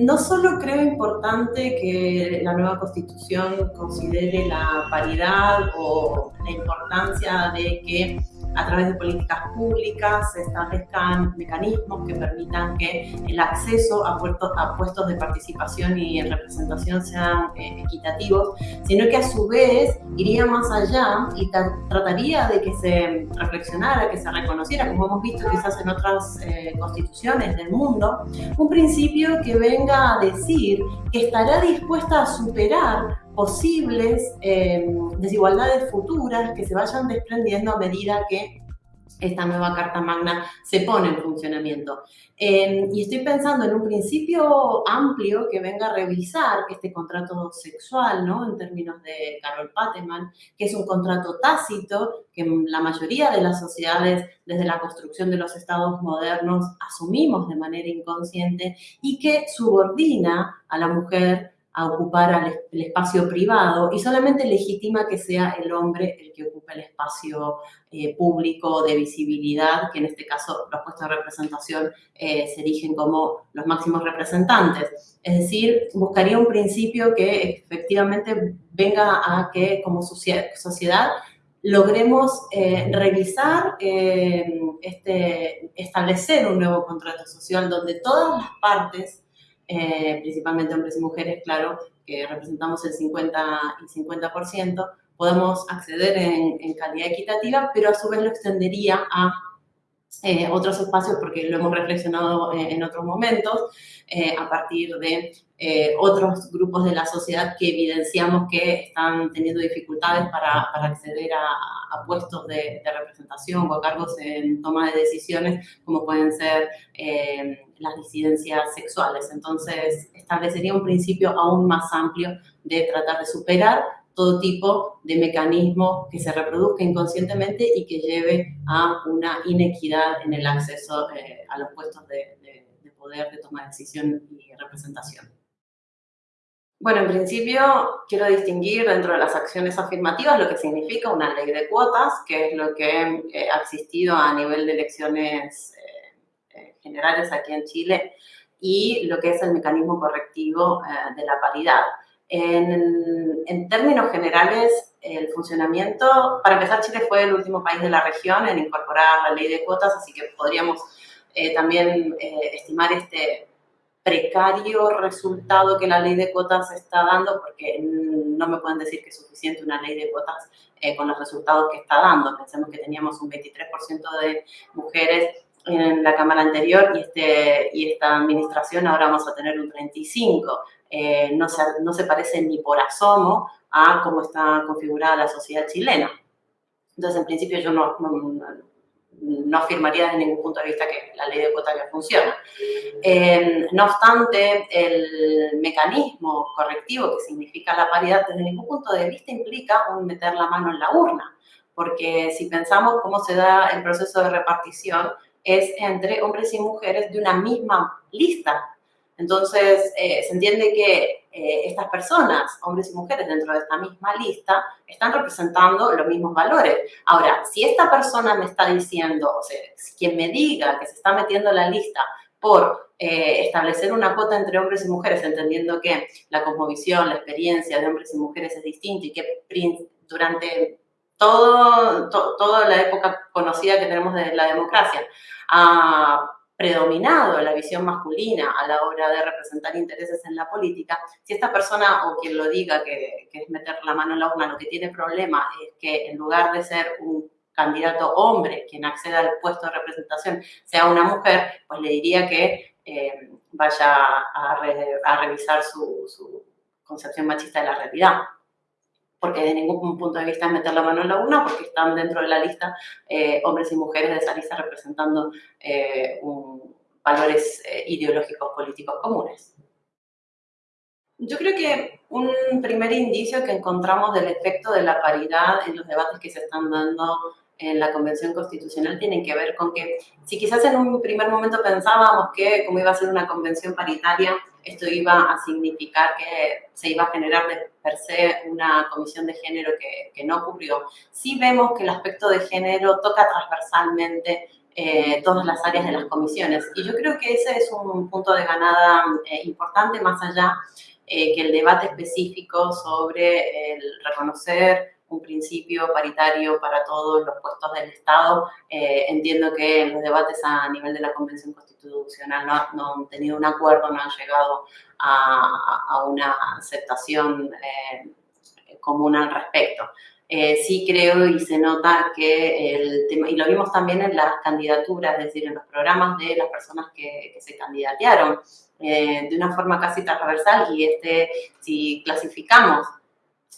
no solo creo importante que la nueva constitución considere la paridad o la importancia de que a través de políticas públicas se establezcan mecanismos que permitan que el acceso a puestos, a puestos de participación y representación sean eh, equitativos, sino que a su vez iría más allá y trataría de que se reflexionara, que se reconociera, como hemos visto quizás en otras eh, constituciones del mundo, un principio que venga a decir estará dispuesta a superar posibles eh, desigualdades futuras que se vayan desprendiendo a medida que esta nueva Carta Magna se pone en funcionamiento. Eh, y estoy pensando en un principio amplio que venga a revisar este contrato sexual, ¿no? En términos de Carol Pateman, que es un contrato tácito que la mayoría de las sociedades desde la construcción de los estados modernos asumimos de manera inconsciente y que subordina a la mujer a ocupar el espacio privado y solamente legitima que sea el hombre el que ocupe el espacio eh, público de visibilidad, que en este caso los puestos de representación eh, se erigen como los máximos representantes. Es decir, buscaría un principio que efectivamente venga a que como sociedad logremos eh, revisar, este, establecer un nuevo contrato social donde todas las partes eh, principalmente hombres y mujeres, claro, que representamos el 50 y 50%, podemos acceder en, calidad equitativa, pero a su vez lo extendería a eh, otros espacios porque lo hemos reflexionado eh, en otros momentos, a partir de otros grupos de la sociedad que evidenciamos que están teniendo dificultades para, para acceder a, puestos de, de, representación o a cargos en toma de decisiones, como pueden ser las disidencias sexuales. Entonces, establecería un principio aún más amplio de tratar de superar todo tipo de mecanismo que se reproduzca inconscientemente y que lleve a una inequidad en el acceso eh, a los puestos de, poder, de toma de decisión y representación. Bueno, en principio quiero distinguir dentro de las acciones afirmativas lo que significa una ley de cuotas, que es lo que eh, ha existido a nivel de elecciones generales aquí en Chile y lo que es el mecanismo correctivo eh, de la paridad. En, términos generales, el funcionamiento, para empezar, Chile fue el último país de la región en incorporar la ley de cuotas, así que podríamos eh, también eh, estimar este precario resultado que la ley de cuotas está dando, porque no me pueden decir que es suficiente una ley de cuotas con los resultados que está dando. Pensemos que teníamos un 23% de mujeres en la Cámara anterior y, este, y esta administración ahora vamos a tener un 35. Eh, no, se, no se parece ni por asomo a cómo está configurada la sociedad chilena. Entonces, en principio, yo no, no, afirmaría desde ningún punto de vista que la ley de cuotas ya funciona. Eh, no obstante, el mecanismo correctivo que significa la paridad, desde ningún punto de vista implica un meter la mano en la urna, porque si pensamos cómo se da el proceso de repartición, es entre hombres y mujeres de una misma lista. Entonces, eh, se entiende que eh, estas personas, hombres y mujeres dentro de esta misma lista, están representando los mismos valores. Ahora, si esta persona me está diciendo, o sea, quien me diga que se está metiendo en la lista por eh, establecer una cuota entre hombres y mujeres, entendiendo que la cosmovisión, la experiencia de hombres y mujeres es distinta y que durante todo, toda la época conocida que tenemos de la democracia, ha predominado la visión masculina a la hora de representar intereses en la política, si esta persona o quien lo diga que, es meter la mano en la urna, lo que tiene problema es que en lugar de ser un candidato hombre quien acceda al puesto de representación sea una mujer, pues le diría que eh, vaya a, revisar su, su concepción machista de la realidad porque de ningún punto de vista es meter la mano en la urna, porque están dentro de la lista eh, hombres y mujeres de esa lista representando eh, valores eh, ideológicos políticos comunes. Yo creo que un primer indicio que encontramos del efecto de la paridad en los debates que se están dando en la Convención Constitucional tienen que ver con que si quizás en un primer momento pensábamos que como iba a ser una convención paritaria, esto iba a significar que se iba a generar de per se una comisión de género que, que no ocurrió. Sí vemos que el aspecto de género toca transversalmente todas las áreas de las comisiones. Y yo creo que ese es un punto de ganada importante, más allá que el debate específico sobre el reconocer un principio paritario para todos los puestos del Estado. Eh, entiendo que los debates a nivel de la Convención Constitucional no, han tenido un acuerdo, no han llegado a, una aceptación eh, común al respecto. Eh, sí creo y se nota que el tema, y lo vimos también en las candidaturas, es decir, en los programas de las personas que, que se candidatearon, de una forma casi transversal y este, si clasificamos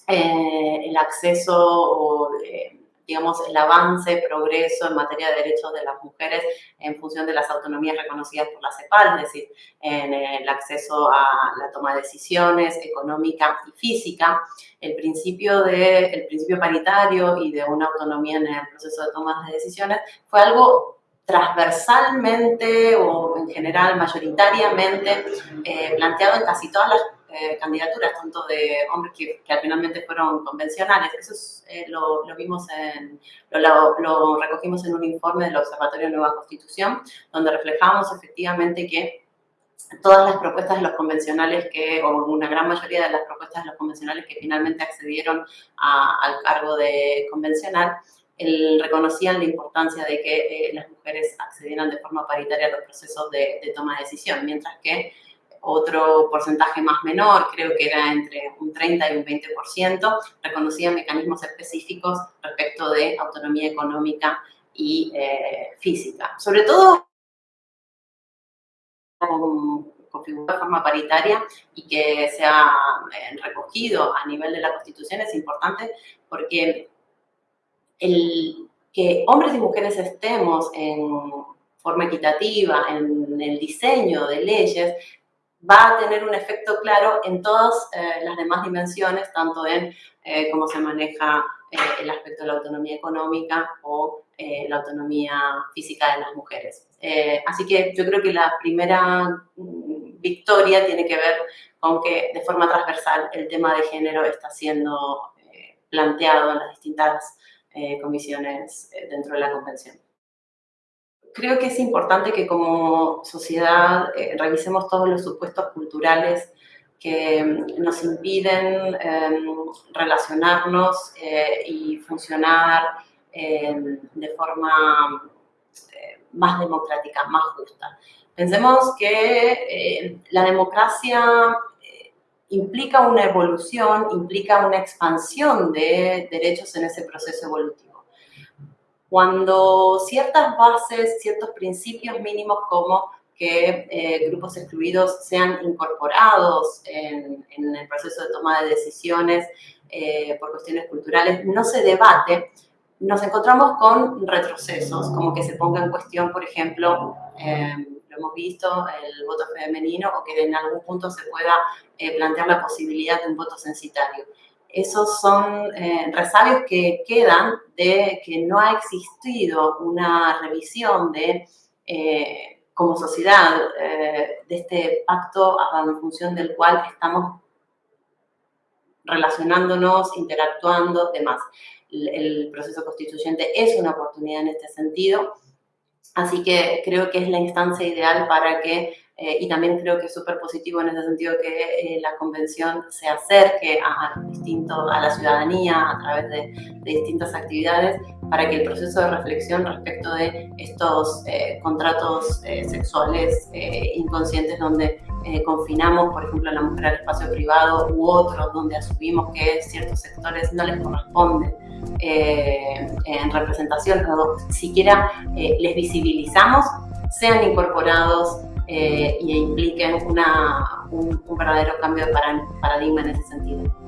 eh, el acceso o, eh, digamos, el avance, progreso en materia de derechos de las mujeres en función de las autonomías reconocidas por la CEPAL, es decir, en el acceso a la toma de decisiones económica y física, el principio, de, el principio paritario y de una autonomía en el proceso de toma de decisiones fue algo transversalmente o en general mayoritariamente eh, planteado en casi todas las eh, candidaturas, tanto de hombres que, que, finalmente fueron convencionales. Eso eh, lo, lo, vimos en, lo, lo, recogimos en un informe del Observatorio Nueva Constitución, donde reflejamos efectivamente que todas las propuestas de los convencionales que, o una gran mayoría de las propuestas de los convencionales que finalmente accedieron a, al cargo de convencional, el, reconocían la importancia de que eh, las mujeres accedieran de forma paritaria a los procesos de, de toma de decisión, mientras que otro porcentaje más menor, creo que era entre un 30 y un 20%, reconocía mecanismos específicos respecto de autonomía económica y eh, física. Sobre todo configurado de forma paritaria y que sea eh, recogido a nivel de la Constitución es importante porque el que hombres y mujeres estemos en forma equitativa en el diseño de leyes va a tener un efecto claro en todas eh, las demás dimensiones, tanto en eh, cómo se maneja eh, el aspecto de la autonomía económica o la autonomía física de las mujeres. así que yo creo que la primera mm, victoria tiene que ver con que de forma transversal el tema de género está siendo planteado en las distintas comisiones dentro de la convención creo que es importante que como sociedad eh, revisemos todos los supuestos culturales que mm, nos impiden em, relacionarnos eh, y funcionar em, de forma eh, más democrática, más justa. Pensemos que la democracia implica una evolución, implica una expansión de derechos en ese proceso evolutivo cuando ciertas bases, ciertos principios mínimos como que eh, grupos excluidos sean incorporados en, el proceso de toma de decisiones eh, por cuestiones culturales, no se debate, nos encontramos con retrocesos, como que se ponga en cuestión, por ejemplo, eh, lo hemos visto, el voto femenino o que en algún punto se pueda plantear la posibilidad de un voto censitario esos son eh, resabios que quedan de que no ha existido una revisión de, eh, como sociedad, eh, de este pacto en función del cual estamos relacionándonos, interactuando, demás. El, el proceso constituyente es una oportunidad en este sentido, así que creo que es la instancia ideal para que eh, y también creo que es súper positivo en ese sentido que eh, la convención se acerque a, distinto, a la ciudadanía a través de, distintas actividades para que el proceso de reflexión respecto de estos eh, contratos sexuales inconscientes donde confinamos, por ejemplo, a la mujer al espacio privado u otros donde asumimos que ciertos sectores no les corresponde en representación o siquiera les visibilizamos, sean incorporados eh, y impliquen una, un, un verdadero cambio de paradigma en ese sentido.